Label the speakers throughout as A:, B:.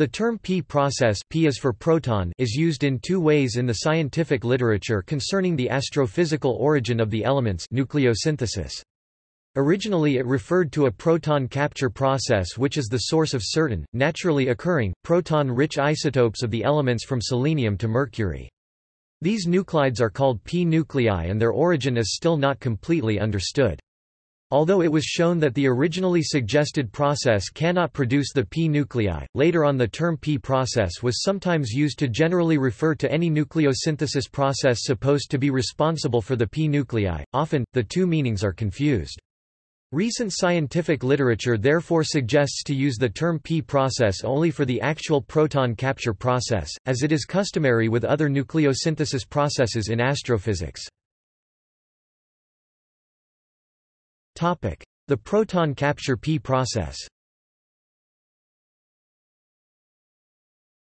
A: The term P process P is, for proton is used in two ways in the scientific literature concerning the astrophysical origin of the elements nucleosynthesis. Originally it referred to a proton capture process which is the source of certain, naturally occurring, proton-rich isotopes of the elements from selenium to mercury. These nuclides are called p-nuclei and their origin is still not completely understood. Although it was shown that the originally suggested process cannot produce the p-nuclei, later on the term p-process was sometimes used to generally refer to any nucleosynthesis process supposed to be responsible for the p-nuclei. Often, the two meanings are confused. Recent scientific literature therefore suggests to use the term p-process only for the actual proton capture process, as it is customary with other nucleosynthesis processes in astrophysics. The proton capture P process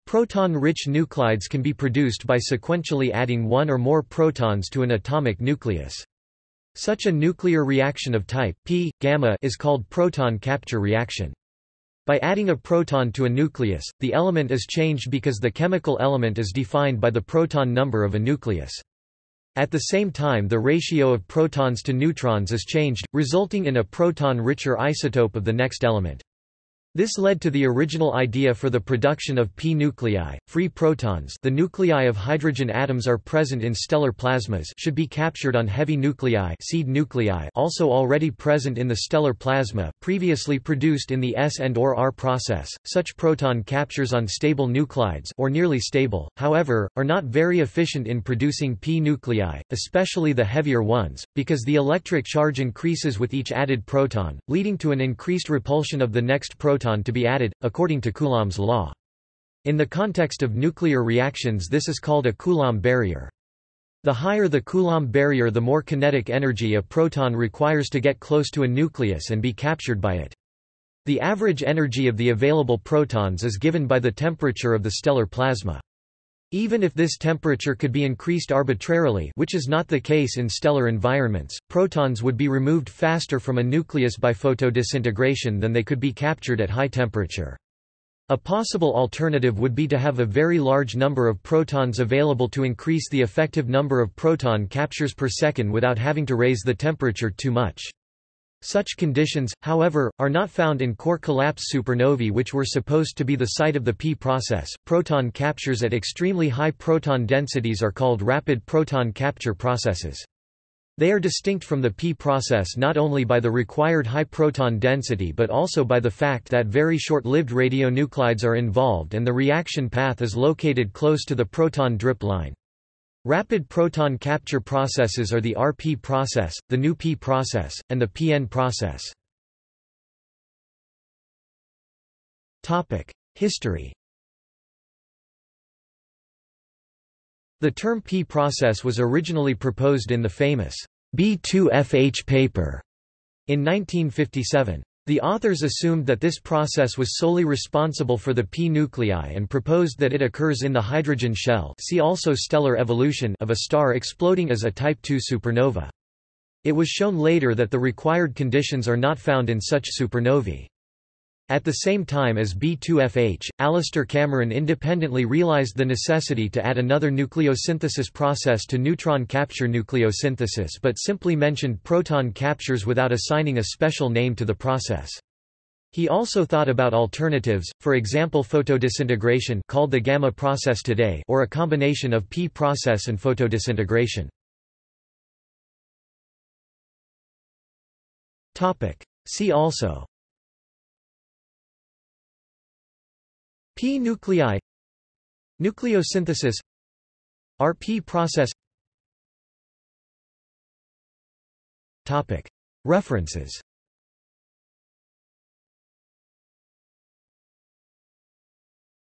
A: Proton-rich nuclides can be produced by sequentially adding one or more protons to an atomic nucleus. Such a nuclear reaction of type P, gamma is called proton capture reaction. By adding a proton to a nucleus, the element is changed because the chemical element is defined by the proton number of a nucleus. At the same time the ratio of protons to neutrons is changed, resulting in a proton-richer isotope of the next element. This led to the original idea for the production of p-nuclei, free protons the nuclei of hydrogen atoms are present in stellar plasmas should be captured on heavy nuclei seed nuclei also already present in the stellar plasma, previously produced in the S and or R process. Such proton captures on stable nuclides or nearly stable, however, are not very efficient in producing p-nuclei, especially the heavier ones, because the electric charge increases with each added proton, leading to an increased repulsion of the next proton to be added, according to Coulomb's law. In the context of nuclear reactions this is called a Coulomb barrier. The higher the Coulomb barrier the more kinetic energy a proton requires to get close to a nucleus and be captured by it. The average energy of the available protons is given by the temperature of the stellar plasma. Even if this temperature could be increased arbitrarily which is not the case in stellar environments, protons would be removed faster from a nucleus by photodisintegration than they could be captured at high temperature. A possible alternative would be to have a very large number of protons available to increase the effective number of proton captures per second without having to raise the temperature too much. Such conditions, however, are not found in core collapse supernovae which were supposed to be the site of the P process. Proton captures at extremely high proton densities are called rapid proton capture processes. They are distinct from the P process not only by the required high proton density but also by the fact that very short-lived radionuclides are involved and the reaction path is located close to the proton drip line. Rapid proton capture processes are the RP process, the nu-P process, and the PN process. History The term P process was originally proposed in the famous B2FH paper in 1957. The authors assumed that this process was solely responsible for the p-nuclei and proposed that it occurs in the hydrogen shell see also stellar evolution of a star exploding as a Type II supernova. It was shown later that the required conditions are not found in such supernovae. At the same time as B2FH, Alastair Cameron independently realized the necessity to add another nucleosynthesis process to neutron capture nucleosynthesis but simply mentioned proton captures without assigning a special name to the process. He also thought about alternatives, for example photodisintegration called the gamma process today or a combination of P process and photodisintegration. See also P-nuclei Nucleosynthesis RP process. References